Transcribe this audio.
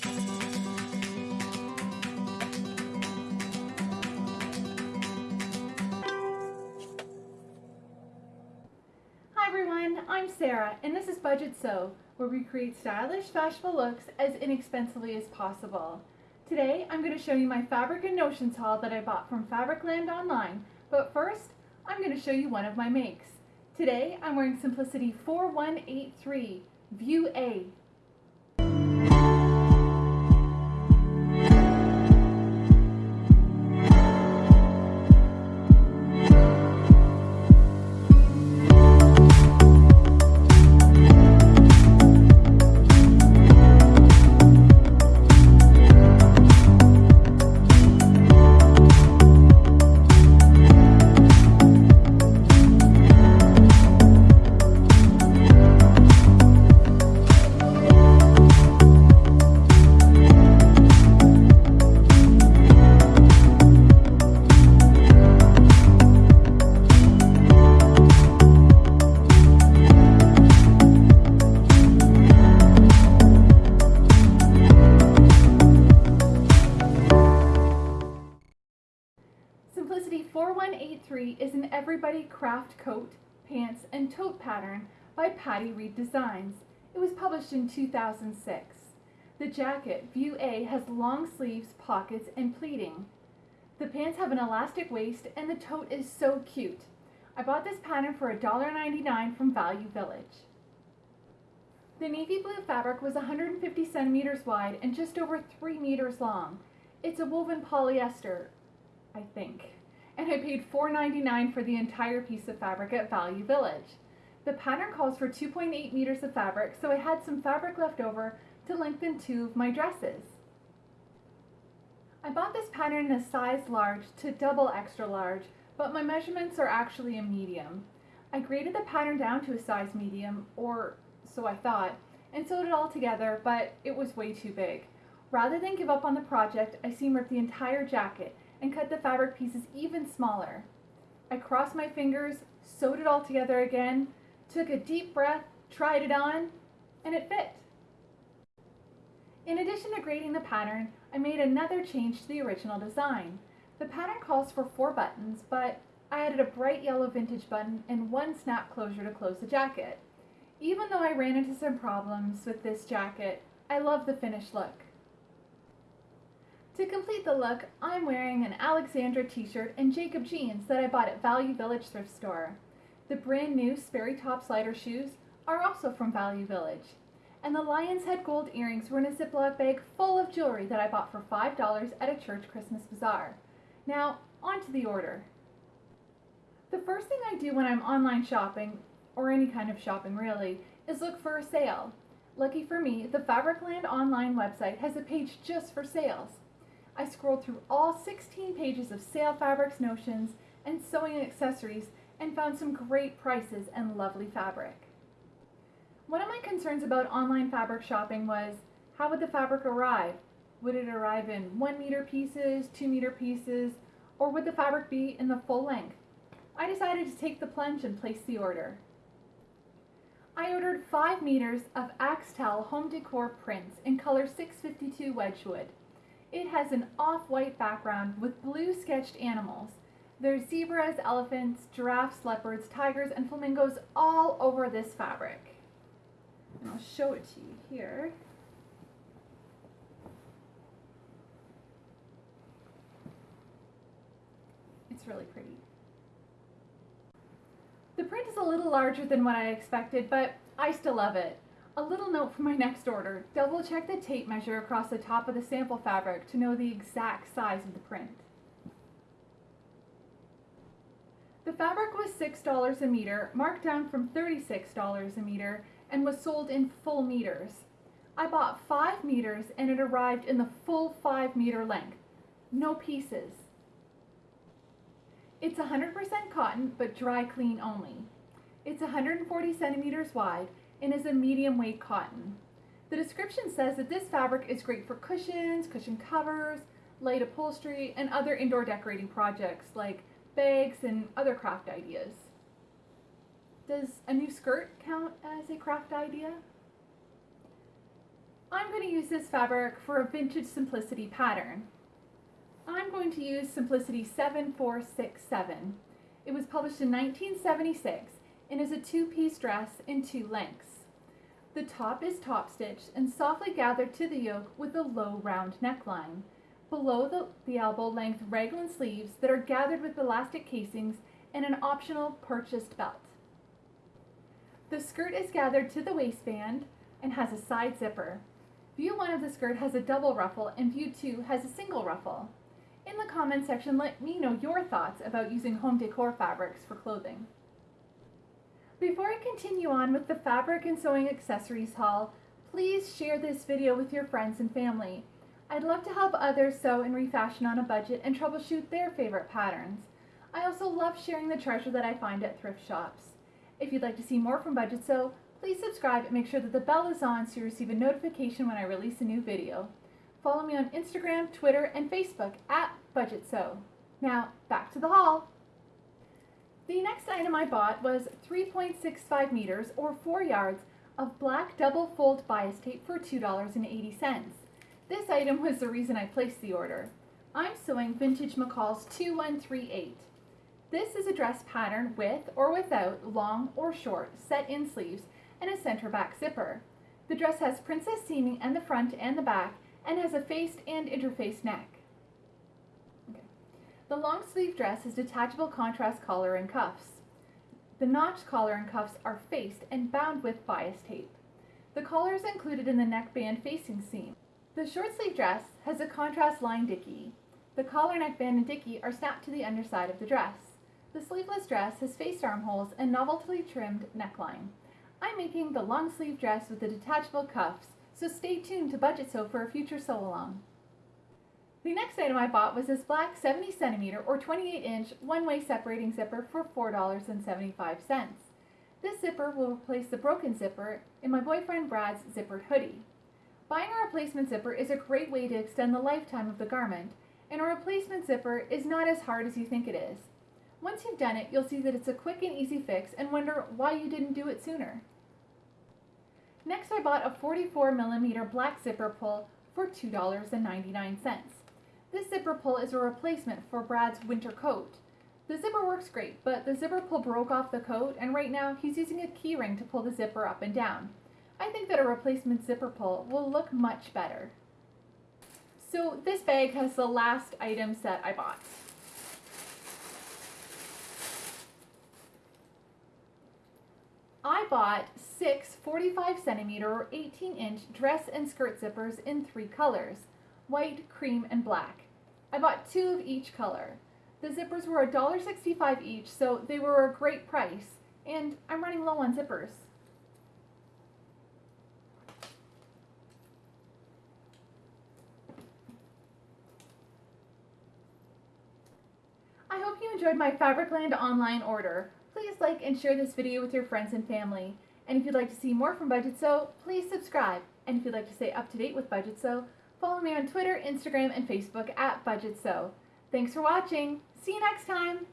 Hi everyone, I'm Sarah and this is Budget Sew, where we create stylish, fashionable looks as inexpensively as possible. Today I'm going to show you my fabric and notions haul that I bought from Fabricland online, but first I'm going to show you one of my makes. Today I'm wearing Simplicity 4183 View A 4183 is an everybody craft coat, pants, and tote pattern by Patty Reed Designs. It was published in 2006. The jacket, View A, has long sleeves, pockets, and pleating. The pants have an elastic waist and the tote is so cute. I bought this pattern for $1.99 from Value Village. The navy blue fabric was 150 centimeters wide and just over 3 meters long. It's a woven polyester, I think. And I paid $4.99 for the entire piece of fabric at Value Village. The pattern calls for 2.8 meters of fabric, so I had some fabric left over to lengthen two of my dresses. I bought this pattern in a size large to double extra large, but my measurements are actually a medium. I graded the pattern down to a size medium, or so I thought, and sewed it all together, but it was way too big. Rather than give up on the project, I seam ripped the entire jacket and cut the fabric pieces even smaller. I crossed my fingers, sewed it all together again, took a deep breath, tried it on, and it fit. In addition to grading the pattern, I made another change to the original design. The pattern calls for four buttons, but I added a bright yellow vintage button and one snap closure to close the jacket. Even though I ran into some problems with this jacket, I love the finished look. To complete the look, I'm wearing an Alexandra t-shirt and Jacob jeans that I bought at Value Village thrift store. The brand new Sperry Top-Sider shoes are also from Value Village. And the lion's head gold earrings were in a Ziploc bag full of jewelry that I bought for $5 at a church Christmas bazaar. Now, on to the order. The first thing I do when I'm online shopping, or any kind of shopping really, is look for a sale. Lucky for me, the Fabricland online website has a page just for sales. I scrolled through all 16 pages of sale fabrics, notions, and sewing accessories and found some great prices and lovely fabric. One of my concerns about online fabric shopping was how would the fabric arrive? Would it arrive in 1 meter pieces, 2 meter pieces, or would the fabric be in the full length? I decided to take the plunge and place the order. I ordered 5 meters of Axtel home decor prints in color 652 Wedgwood. It has an off-white background with blue sketched animals. There's zebras, elephants, giraffes, leopards, tigers, and flamingos all over this fabric. And I'll show it to you here. It's really pretty. The print is a little larger than what I expected, but I still love it. A little note for my next order. Double check the tape measure across the top of the sample fabric to know the exact size of the print. The fabric was $6 a meter, marked down from $36 a meter, and was sold in full meters. I bought 5 meters and it arrived in the full 5 meter length. No pieces. It's 100% cotton, but dry clean only. It's 140 centimeters wide and is a medium weight cotton. The description says that this fabric is great for cushions, cushion covers, light upholstery, and other indoor decorating projects like bags and other craft ideas. Does a new skirt count as a craft idea? I'm going to use this fabric for a vintage simplicity pattern. I'm going to use Simplicity 7467. It was published in 1976 and is a two-piece dress in two lengths. The top is top stitched and softly gathered to the yoke with a low round neckline. Below the, the elbow length raglan sleeves that are gathered with elastic casings and an optional purchased belt. The skirt is gathered to the waistband and has a side zipper. View 1 of the skirt has a double ruffle and view 2 has a single ruffle. In the comments section, let me know your thoughts about using home decor fabrics for clothing. Before I continue on with the fabric and sewing accessories haul, please share this video with your friends and family. I'd love to help others sew and refashion on a budget and troubleshoot their favorite patterns. I also love sharing the treasure that I find at thrift shops. If you'd like to see more from Budget Sew, please subscribe and make sure that the bell is on so you receive a notification when I release a new video. Follow me on Instagram, Twitter, and Facebook at Budget Sew. Now, back to the haul. The next item I bought was 3.65 meters or 4 yards of black double fold bias tape for $2.80. This item was the reason I placed the order. I'm sewing Vintage McCall's 2138. This is a dress pattern with or without long or short set-in sleeves and a center back zipper. The dress has princess seaming in the front and the back and has a faced and interfaced neck. The long sleeve dress has detachable contrast collar and cuffs. The notched collar and cuffs are faced and bound with bias tape. The collar is included in the neckband facing seam. The short sleeve dress has a contrast line dicky. The collar, neckband, and dicky are snapped to the underside of the dress. The sleeveless dress has faced armholes and novelty trimmed neckline. I'm making the long sleeve dress with the detachable cuffs, so stay tuned to Budget Sew for a future sew along. The next item I bought was this black 70 centimeter or 28 inch one-way separating zipper for $4.75. This zipper will replace the broken zipper in my boyfriend Brad's zippered hoodie. Buying a replacement zipper is a great way to extend the lifetime of the garment, and a replacement zipper is not as hard as you think it is. Once you've done it, you'll see that it's a quick and easy fix and wonder why you didn't do it sooner. Next I bought a 44 millimeter black zipper pull for $2.99. This zipper pull is a replacement for Brad's winter coat. The zipper works great, but the zipper pull broke off the coat and right now he's using a keyring to pull the zipper up and down. I think that a replacement zipper pull will look much better. So this bag has the last items that I bought. I bought six 45 centimeter or 18 inch dress and skirt zippers in three colors, white, cream, and black. I bought two of each color. The zippers were $1.65 each, so they were a great price, and I'm running low on zippers. I hope you enjoyed my Fabricland online order please like and share this video with your friends and family. And if you'd like to see more from Budget Sew, please subscribe. And if you'd like to stay up to date with Budget Sew, follow me on Twitter, Instagram, and Facebook at Budget Sew. Thanks for watching. See you next time.